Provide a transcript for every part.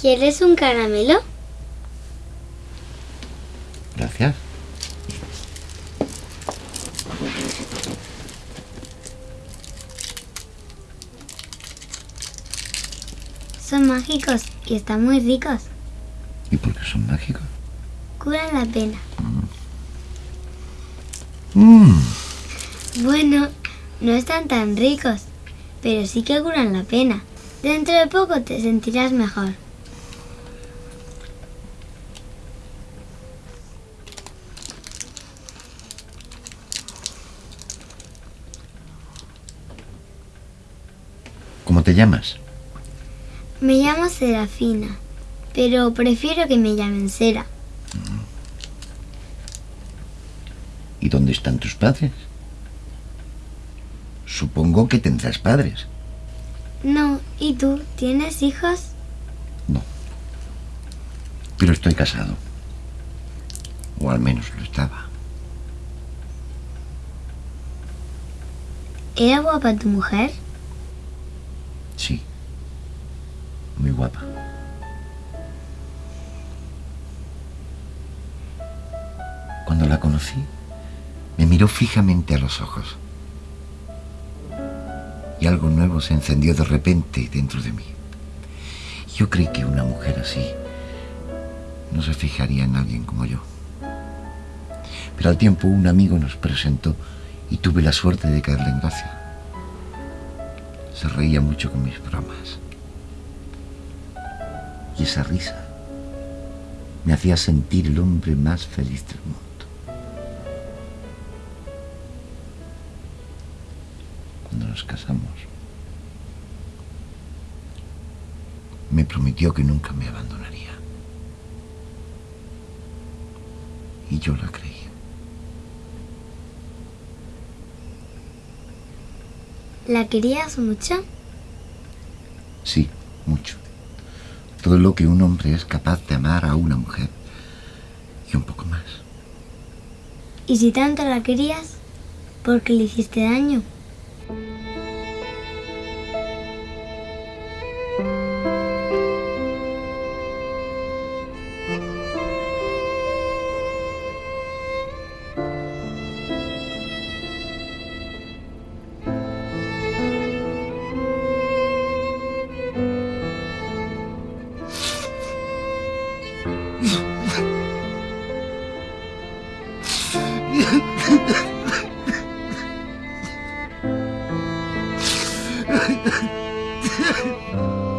¿Quieres un caramelo? Gracias. Son mágicos y están muy ricos. ¿Y por qué son mágicos? Curan la pena. Mmm. Bueno, no están tan ricos, pero sí que curan la pena. Dentro de poco te sentirás mejor. ¿Cómo te llamas? Me llamo Serafina, pero prefiero que me llamen Sera. ¿Y dónde están tus padres? Supongo que tendrás padres. No, ¿y tú? ¿Tienes hijos? No. Pero estoy casado. O al menos lo estaba. ¿Era guapa tu mujer? Sí. Muy guapa. Cuando la conocí, me miró fijamente a los ojos. Y algo nuevo se encendió de repente dentro de mí. Yo creí que una mujer así no se fijaría en alguien como yo. Pero al tiempo un amigo nos presentó y tuve la suerte de caerle en gracia. Se reía mucho con mis bromas. Y esa risa me hacía sentir el hombre más feliz del mundo. Cuando nos casamos, me prometió que nunca me abandonaría. Y yo la creí. ¿La querías mucho? Sí, mucho. Todo lo que un hombre es capaz de amar a una mujer. Y un poco más. ¿Y si tanto la querías, por qué le hiciste daño? 哈哈。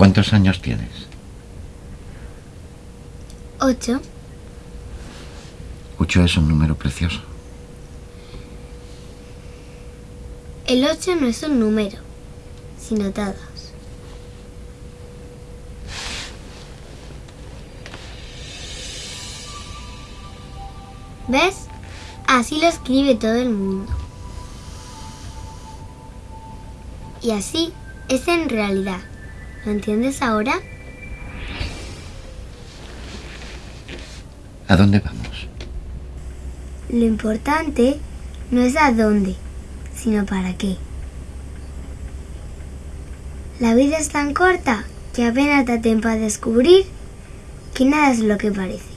¿Cuántos años tienes? Ocho. Ocho es un número precioso. El ocho no es un número, sino dados. ¿Ves? Así lo escribe todo el mundo. Y así es en realidad. ¿Lo entiendes ahora? ¿A dónde vamos? Lo importante no es a dónde, sino para qué. La vida es tan corta que apenas da tiempo a descubrir que nada es lo que parece.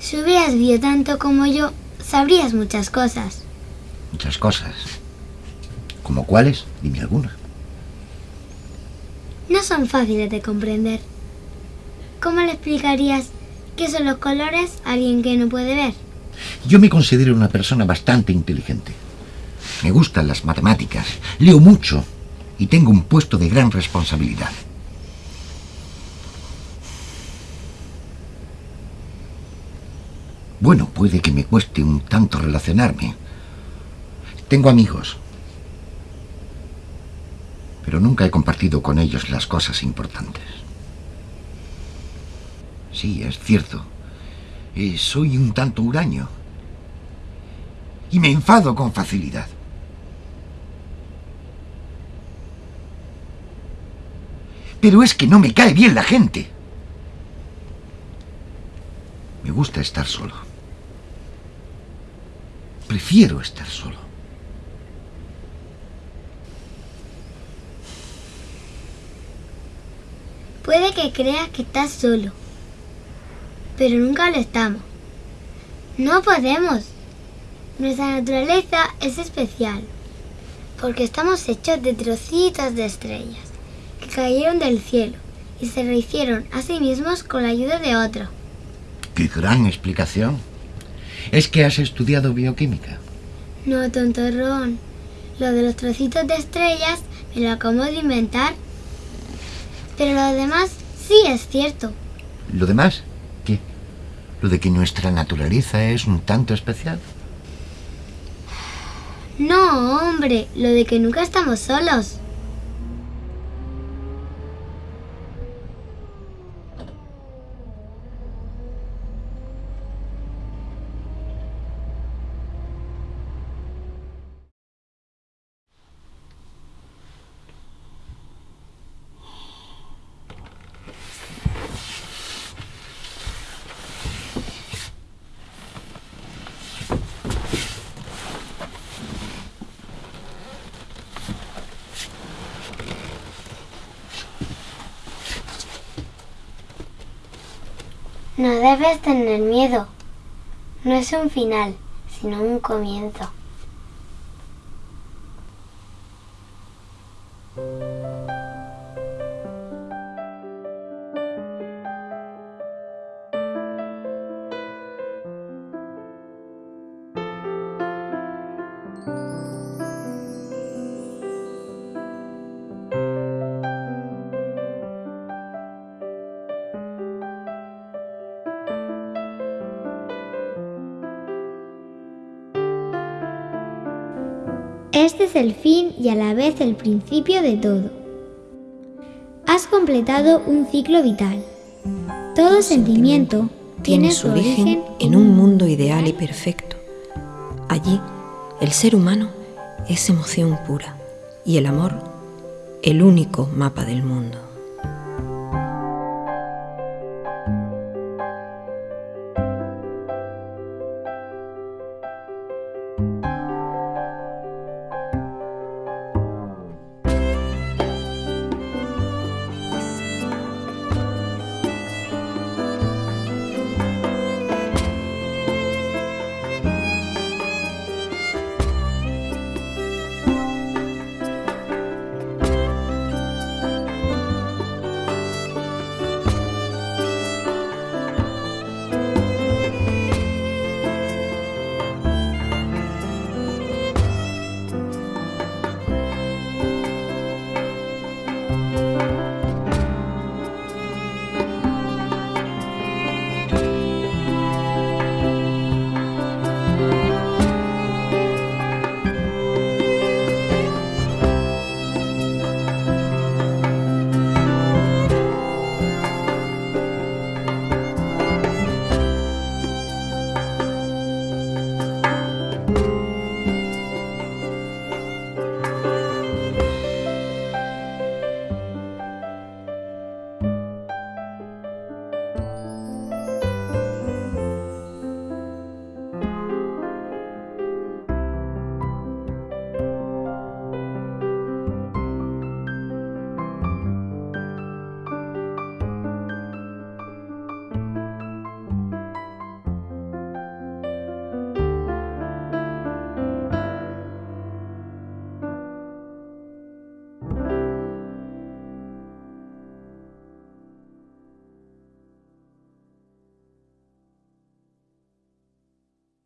Si hubieras vivido tanto como yo, sabrías muchas cosas. Muchas cosas. ¿Como cuáles? Dime alguna. No son fáciles de comprender. ¿Cómo le explicarías qué son los colores a alguien que no puede ver? Yo me considero una persona bastante inteligente. Me gustan las matemáticas, leo mucho y tengo un puesto de gran responsabilidad. Bueno, puede que me cueste un tanto relacionarme. Tengo amigos, pero nunca he compartido con ellos las cosas importantes. Sí, es cierto. Eh, soy un tanto huraño. Y me enfado con facilidad. Pero es que no me cae bien la gente. Me gusta estar solo. Prefiero estar solo. Puede que creas que estás solo, pero nunca lo estamos. No podemos. Nuestra naturaleza es especial, porque estamos hechos de trocitos de estrellas que cayeron del cielo y se rehicieron a sí mismos con la ayuda de otro. ¡Qué gran explicación! ¿Es que has estudiado bioquímica? No, tontorrón. Lo de los trocitos de estrellas me lo acabo de inventar. Pero lo demás sí es cierto. ¿Lo demás? ¿Qué? ¿Lo de que nuestra naturaleza es un tanto especial? No, hombre, lo de que nunca estamos solos. No debes tener miedo. No es un final, sino un comienzo. Este es el fin y a la vez el principio de todo. Has completado un ciclo vital. Todo sentimiento tiene su origen en un mundo ideal y perfecto. Allí, el ser humano es emoción pura y el amor el único mapa del mundo.